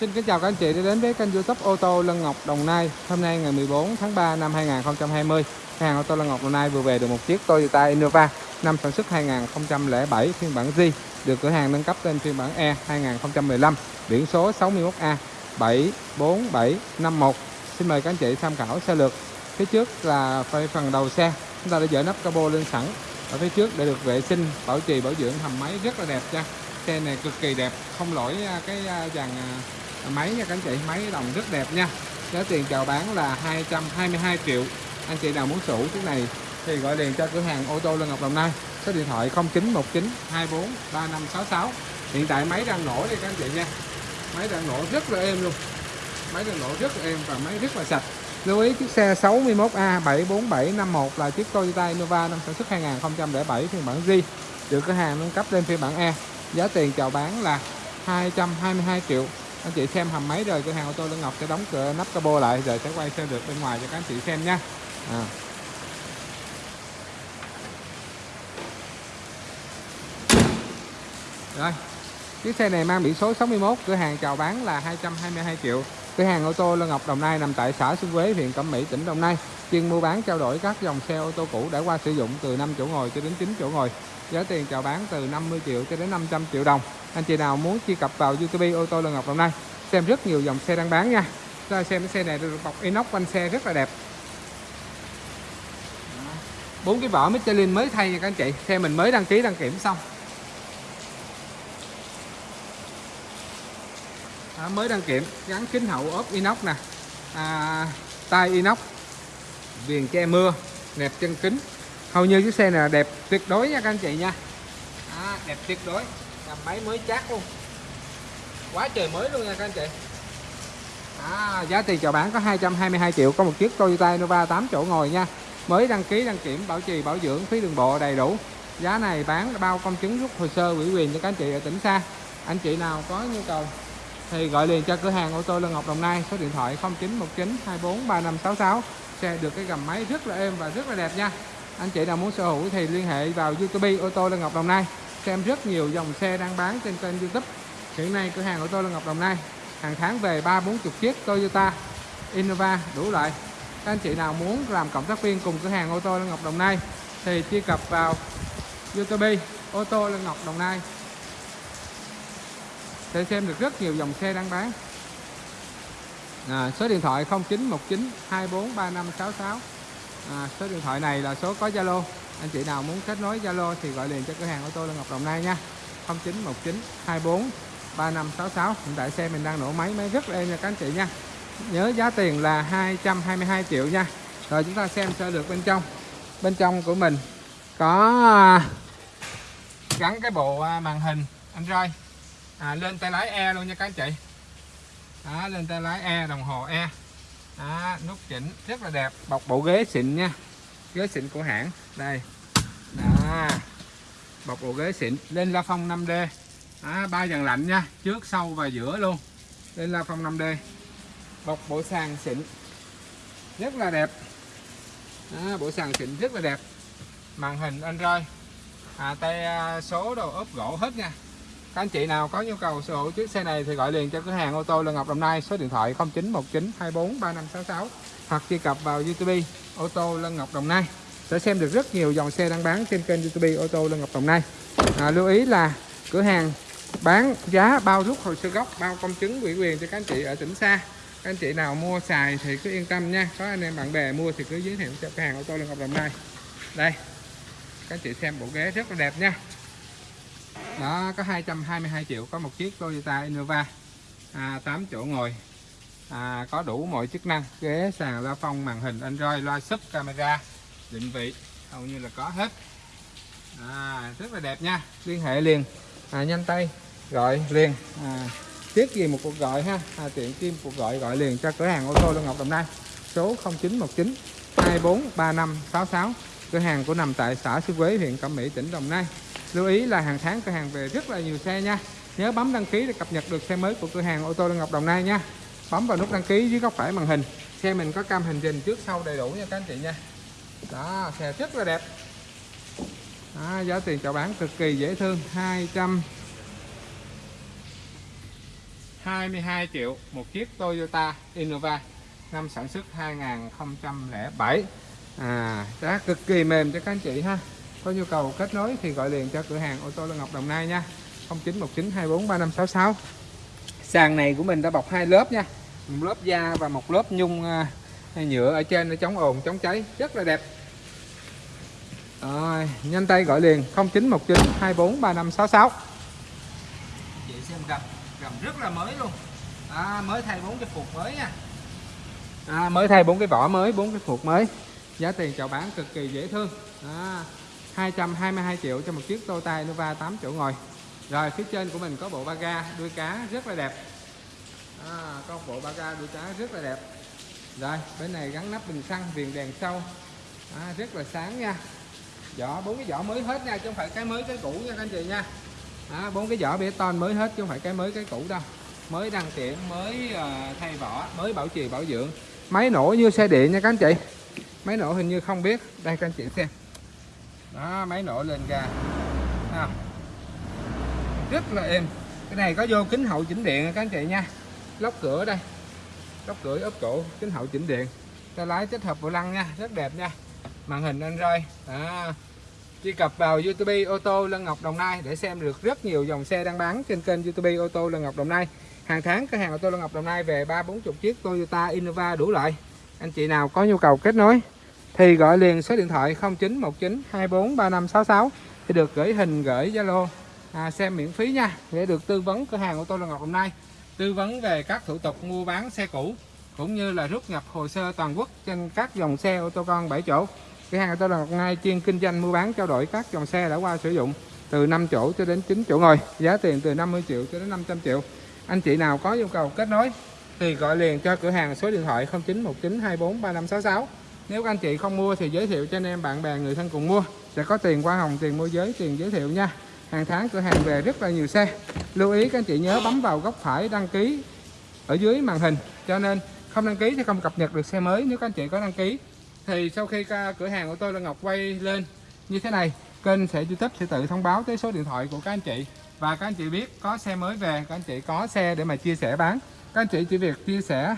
Xin kính chào các anh chị đã đến với kênh youtube ô tô Lân Ngọc Đồng Nai. Hôm nay ngày 14 tháng 3 năm 2020 Hàng ô tô Lân Ngọc Đồng Nai vừa về được một chiếc Toyota Innova Năm sản xuất 2007 phiên bản G Được cửa hàng nâng cấp lên phiên bản E 2015 Biển số 61A 74751 Xin mời các anh chị tham khảo xe lược. Phía trước là phần đầu xe Chúng ta đã dỡ nắp capo lên sẵn. Ở phía trước để được vệ sinh, bảo trì, bảo dưỡng hầm máy rất là đẹp nha. Xe này cực kỳ đẹp, không lỗi à, cái à, dàn à, Ờ, máy nha các anh chị, máy đồng rất đẹp nha. Giá tiền chào bán là 222 triệu. Anh chị nào muốn sở chiếc này thì gọi điện cho cửa hàng ô tô lê Ngọc Đồng Nai. Số điện thoại 0919 24 3566 hiện tại máy đang nổ đi các anh chị nha. Máy đang nổ rất là êm luôn. Máy đang nổ rất là êm và máy rất là sạch. Lưu ý chiếc xe 61A 74751 là chiếc Toyota Innova năm sản xuất 2007 phiên bản G. Được cửa hàng nâng cấp lên phiên bản E. Giá tiền chào bán là 222 triệu anh chị xem hầm máy rồi cửa hàng ô tô Lương Ngọc sẽ đóng cửa, nắp cabo lại rồi sẽ quay xe được bên ngoài cho các anh chị xem nha à. rồi, chiếc xe này mang biển số 61 cửa hàng chào bán là 222 triệu. Cửa hàng ô tô Lương Ngọc Đồng Nai nằm tại xã Xuân Quế, huyện Cẩm Mỹ, tỉnh Đồng Nai chuyên mua bán trao đổi các dòng xe ô tô cũ đã qua sử dụng từ 5 chỗ ngồi cho đến 9 chỗ ngồi. Giá tiền chào bán từ 50 triệu cho đến 500 triệu đồng. Anh chị nào muốn truy cập vào YouTube ô tô lê Ngọc Đồng Nai xem rất nhiều dòng xe đang bán nha. Ra xem cái xe này được bọc inox quanh xe rất là đẹp. Bốn cái vỏ Michelin mới thay nha các anh chị. Xe mình mới đăng ký đăng kiểm xong. Đó, mới đăng kiểm gắn kính hậu ốp inox nè. À, tay inox viền che mưa nẹp chân kính. Hầu như chiếc xe này là đẹp tuyệt đối nha các anh chị nha. À, đẹp tuyệt đối. Làm máy mới chát luôn. Quá trời mới luôn nha các anh chị. À, giá tiền chào bán có 222 triệu có một chiếc Toyota Innova 8 chỗ ngồi nha. Mới đăng ký đăng kiểm bảo trì bảo dưỡng phí đường bộ đầy đủ. Giá này bán bao công chứng rút hồ sơ ủy quyền cho các anh chị ở tỉnh xa. Anh chị nào có nhu cầu thì gọi liền cho cửa hàng ô tô Lân Ngọc Đồng Nai số điện thoại 0919 24 3566 xe được cái gầm máy rất là êm và rất là đẹp nha. Anh chị nào muốn sở hữu thì liên hệ vào YouTube ô tô lê Ngọc Đồng Nai. Xem rất nhiều dòng xe đang bán trên kênh YouTube. Hiện nay cửa hàng ô tô lê Ngọc Đồng Nai, hàng tháng về ba bốn chục chiếc Toyota, Innova đủ loại. Các anh chị nào muốn làm cộng tác viên cùng cửa hàng ô tô lê Ngọc Đồng Nai thì truy cập vào YouTube ô tô lê Ngọc Đồng Nai. Sẽ xem được rất nhiều dòng xe đang bán à, số điện thoại 0919 243566 à, số điện thoại này là số có Zalo. Anh chị nào muốn kết nối Zalo thì gọi liền cho cửa hàng ô tô Lân Ngọc Đồng Nai nha. 0919 24 3566 hiện tại xe mình đang nổ máy máy rất là êm nha các anh chị nha. Nhớ giá tiền là 222 triệu nha. Rồi chúng ta xem sơ được bên trong. Bên trong của mình có à, gắn cái bộ à, màn hình Android. À, lên tay lái E luôn nha các anh chị đó, lên tay lái E đồng hồ E. Đó, nút chỉnh rất là đẹp. Bọc bộ ghế xịn nha. Ghế xịn của hãng. Đây. Đó. Bọc bộ ghế xịn. Lên la phong 5D. Ba dàn lạnh nha. Trước sau và giữa luôn. Lên la phong 5D. Bọc bộ sàn xịn. Rất là đẹp. Đó, bộ sàn xịn rất là đẹp. Màn hình Android. À, tay à, số đồ ốp gỗ hết nha các anh chị nào có nhu cầu sở hữu chiếc xe này thì gọi liền cho cửa hàng ô tô Lân Ngọc Đồng Nai số điện thoại 0919 24 3566 hoặc truy cập vào YouTube ô tô Lân Ngọc Đồng Nai sẽ xem được rất nhiều dòng xe đang bán trên kênh YouTube ô tô Lân Ngọc Đồng Nai. À, lưu ý là cửa hàng bán giá bao rút hồ sơ gốc bao công chứng ủy quyền cho các anh chị ở tỉnh xa. Các anh chị nào mua xài thì cứ yên tâm nha. Có anh em bạn bè mua thì cứ giới thiệu cho cửa hàng ô tô Lân Ngọc Đồng Nai. Đây các anh chị xem bộ ghế rất là đẹp nha đó có 222 triệu có một chiếc Toyota Innova. À, 8 chỗ ngồi. À, có đủ mọi chức năng ghế sàn la phong màn hình Android loa sub camera định vị hầu như là có hết. À, rất là đẹp nha. Liên hệ liền. À, nhanh tay gọi liền. À, tiếc gì một cuộc gọi ha? À, tiện kim cuộc gọi gọi liền cho cửa hàng ô tô Lân Ngọc Đồng Nai. Số 0919 243566 cửa hàng của nằm tại xã Sư Quế huyện Cẩm Mỹ tỉnh Đồng Nai lưu ý là hàng tháng cửa hàng về rất là nhiều xe nha. Nhớ bấm đăng ký để cập nhật được xe mới của cửa hàng ô tô Đăng Ngọc Đồng Nai nha. Bấm vào nút đăng ký dưới góc phải màn hình. Xe mình có cam hành trình trước sau đầy đủ nha các anh chị nha. Đó xe rất là đẹp. Đó, giá tiền chào bán cực kỳ dễ thương 200 22 triệu một chiếc Toyota Innova năm sản xuất 2007 à giá cực kỳ mềm cho các anh chị ha có nhu cầu kết nối thì gọi liền cho cửa hàng ô tô Lân Ngọc Đồng Nai nha. 0919243566 sàn này của mình đã bọc hai lớp nha. Một lớp da và một lớp nhung à, nhựa ở trên để chống ồn chống cháy. Rất là đẹp. Rồi nhanh tay gọi liền 0919243566 chị xem gầm gầm rất là mới luôn. À, mới thay bốn cái phục mới nha. À, mới thay bốn cái vỏ mới bốn cái phục mới. Giá tiền chào bán cực kỳ dễ thương. À, 222 triệu cho một chiếc Toyota Innova 8 chỗ ngồi. Rồi phía trên của mình có bộ ba ga đuôi cá rất là đẹp. À, có bộ ba ga đuôi cá rất là đẹp. Rồi bên này gắn nắp bình xăng viền đèn sau. À, rất là sáng nha. Vỏ bốn cái vỏ mới hết nha chứ không phải cái mới cái cũ nha các anh chị nha. À, bốn cái vỏ bê ton mới hết chứ không phải cái mới cái cũ đâu. Mới đăng kiểm mới uh, thay vỏ mới bảo trì bảo dưỡng. Máy nổ như xe điện nha các anh chị. Máy nổ hình như không biết. Đây các anh chị xem đó máy nổ lên ra à, rất là êm. Cái này có vô kính hậu chỉnh điện các anh chị nha? Lóc cửa đây. Lóc cửa ốp cổ kính hậu chỉnh điện. Tay lái kết hợp bộ lăng nha rất đẹp nha. Màn hình Android. À, truy cập vào YouTube ô tô Lân Ngọc Đồng Nai để xem được rất nhiều dòng xe đang bán trên kênh YouTube ô tô Lân Ngọc Đồng Nai. Hàng tháng cửa hàng ô tô Lân Ngọc Đồng Nai về ba bốn chục chiếc Toyota Innova đủ loại. Anh chị nào có nhu cầu kết nối thì gọi liền số điện thoại 0919 24 3566 thì được gửi hình gửi Zalo. À, xem miễn phí nha để được tư vấn cửa hàng ô tô Lân Ngọc hôm nay. Tư vấn về các thủ tục mua bán xe cũ cũng như là rút nhập hồ sơ toàn quốc trên các dòng xe ô tô con 7 chỗ. Cửa hàng ô tô Lân Ngọc Đồng chuyên kinh doanh mua bán trao đổi các dòng xe đã qua sử dụng từ 5 chỗ cho đến 9 chỗ ngồi giá tiền từ 50 triệu cho đến 500 triệu. Anh chị nào có nhu cầu kết nối thì gọi liền cho cửa hàng số điện thoại 0919 24 3566 nếu các anh chị không mua thì giới thiệu cho anh em, bạn bè, người thân cùng mua. Sẽ có tiền hoa hồng, tiền môi giới, tiền giới thiệu nha. Hàng tháng cửa hàng về rất là nhiều xe. Lưu ý các anh chị nhớ bấm vào góc phải đăng ký ở dưới màn hình. Cho nên không đăng ký thì không cập nhật được xe mới. Nếu các anh chị có đăng ký, thì sau khi cửa hàng của tôi là Ngọc quay lên như thế này, kênh sẽ YouTube sẽ tự thông báo tới số điện thoại của các anh chị. Và các anh chị biết có xe mới về, các anh chị có xe để mà chia sẻ bán. Các anh chị chỉ việc chia sẻ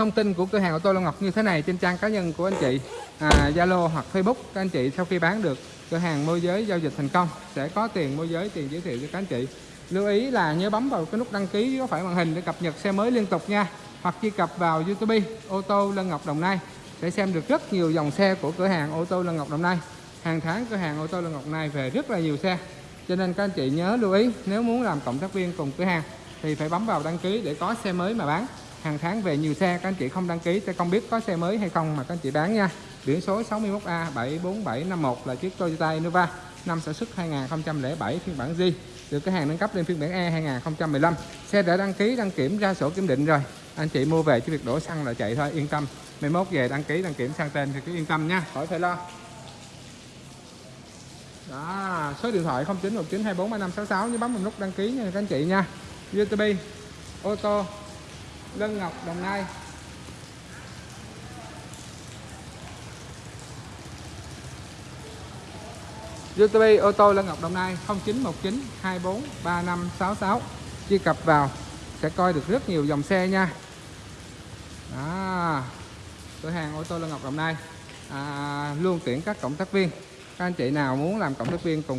thông tin của cửa hàng ô tô Long Ngọc như thế này trên trang cá nhân của anh chị à, Zalo hoặc Facebook các anh chị sau khi bán được cửa hàng môi giới giao dịch thành công sẽ có tiền môi giới tiền giới thiệu cho các anh chị. Lưu ý là nhớ bấm vào cái nút đăng ký có phải màn hình để cập nhật xe mới liên tục nha hoặc truy cập vào YouTube ô tô Lân Ngọc Đồng Nai để xem được rất nhiều dòng xe của cửa hàng ô tô Lân Ngọc Đồng Nai. Hàng tháng cửa hàng ô tô Lân Ngọc Đồng Nai về rất là nhiều xe cho nên các anh chị nhớ lưu ý nếu muốn làm cộng tác viên cùng cửa hàng thì phải bấm vào đăng ký để có xe mới mà bán hàng tháng về nhiều xe, các anh chị không đăng ký sẽ không biết có xe mới hay không mà các anh chị bán nha. Biển số 61A 74751 là chiếc Toyota Innova, năm sản xuất 2007 phiên bản G được cái hàng nâng cấp lên phiên bản E 2015 xe đã đăng ký, đăng kiểm, ra sổ kiểm định rồi. Anh chị mua về chỉ việc đổ xăng là chạy thôi, yên tâm. Mai mốt về đăng ký, đăng kiểm sang tên thì cứ yên tâm nha, khỏi phải lo. Đó, số điện thoại 0919243566 nhớ bấm vào nút đăng ký nha các anh chị nha. YouTube ô tô. Lân Ngọc Đồng Nai. YouTube ô tô Lân Ngọc Đồng Nai 0919 24 3566 truy cập vào sẽ coi được rất nhiều dòng xe nha. Đó cửa hàng ô tô Lân Ngọc Đồng Nai. À, luôn tuyển các cộng tác viên. Các anh chị nào muốn làm cộng tác viên cùng